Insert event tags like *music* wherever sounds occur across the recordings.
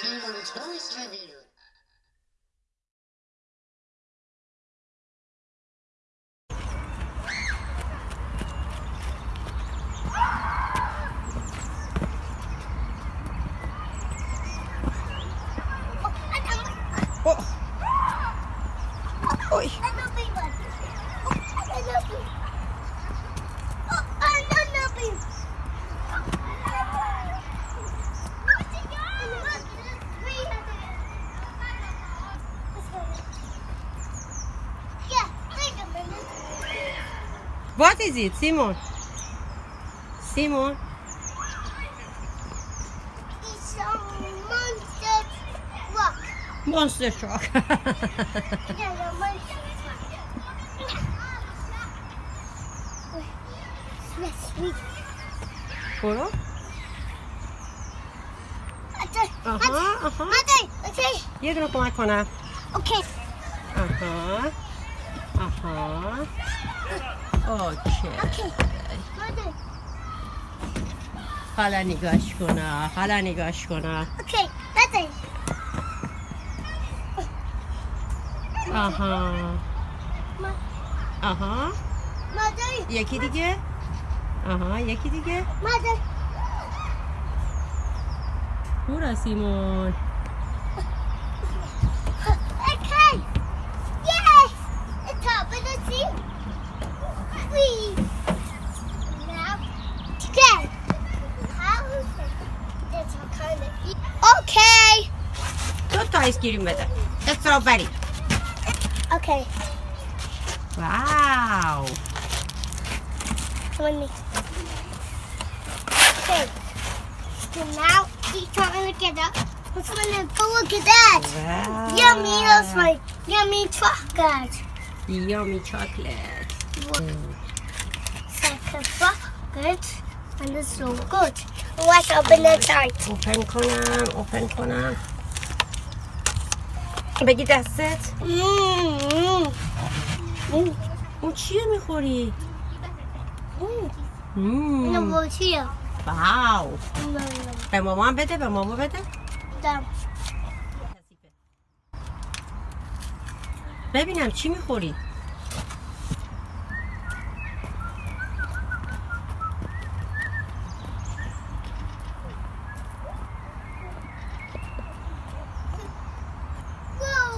Tínhamos dois caminhos. Oh. Oi. What is it, Simon? Simon? It's a monster truck. Monster truck. *laughs* yeah, monster truck. Polo? Aha, aha. Jedno plakona. Okay. Uh huh. Uh huh. اوکی. حالا نگاش کنم حالا نگاش Okay. Mother. آها آها. یکی دیگه آها یکی دیگه. برو سیمون ice cream with it. The strawberry. Okay. Wow. Come on me. Okay. So now eat chocolate together. Let's go look at that. Wow. Yummy, that's my yummy chocolate. Yummy chocolate. Mm. Second bucket. And it's so good. Let's open the tart. Open, Conan. Open, Conan. بگی دستت. Mmm. اون چیه می‌خوری. مم. No, here. واو به مامان بده به ماما بده. ببینم چی می‌خوری Whoa.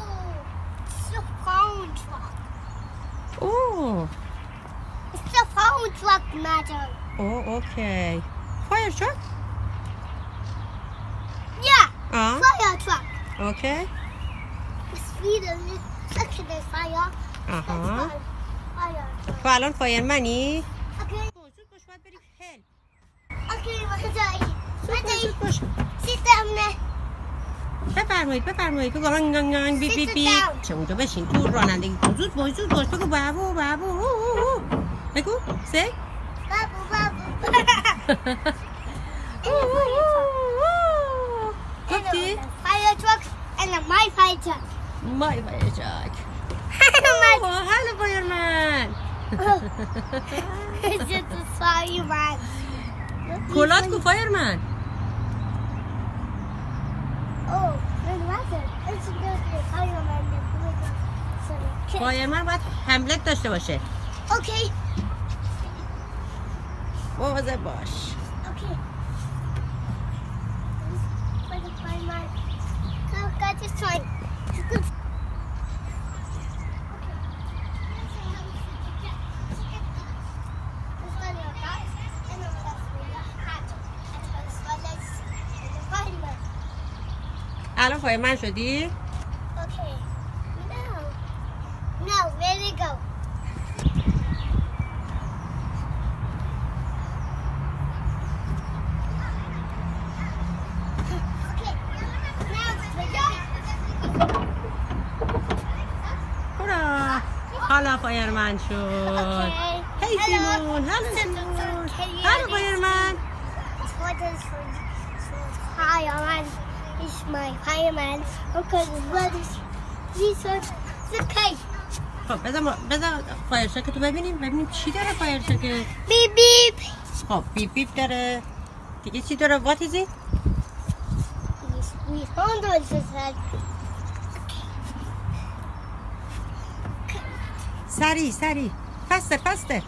It's a phone truck. اوه It's a phone truck, madam. اوه اوکی فایر تراک Yeah. آه Fire truck. اوکی It's feeder. Section is fire. Fire. Fire truck. تو الان فایرمنی Okay. زود باش باید بری هل Okay, it? زود باش Sit down there. بفرمایید بفرمایید بگو هنگ هنگ هنگ بی بی بی. چه اونجا بشین تو رانندگی کن زود باش زود باش بگو بابو بابو بگو سه. بابو بابو پاپو. ووووو. چی؟ آیا چوک یا مای فایرچک. هلو فایرمن. این چیز کولاد کو فایرمن. من فایر این که من باید حملت داشته باشه. اوکی مواظب باش اوكي باي ما فایر مان شو هی سیمون هلن سیمون فایر مان شو شو های فایر ببینیم ببینیم چی داره فایر شکت بی بی بی او پی داره. دیگه چی داره؟ واتیز یس می Sari, Sari, faster, faster.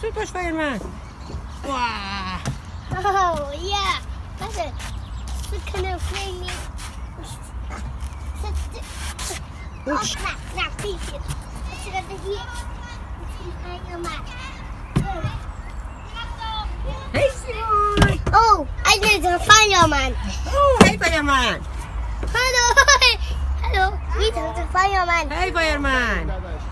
Super Spider-Man. Wow. Oh, yeah. That's it. Look kind of crazy. Oh. Let's. Hey, Oh, I need a fireman. Oh, hey, Hello. *laughs* Hello. We took to fireman. Hey, fireman.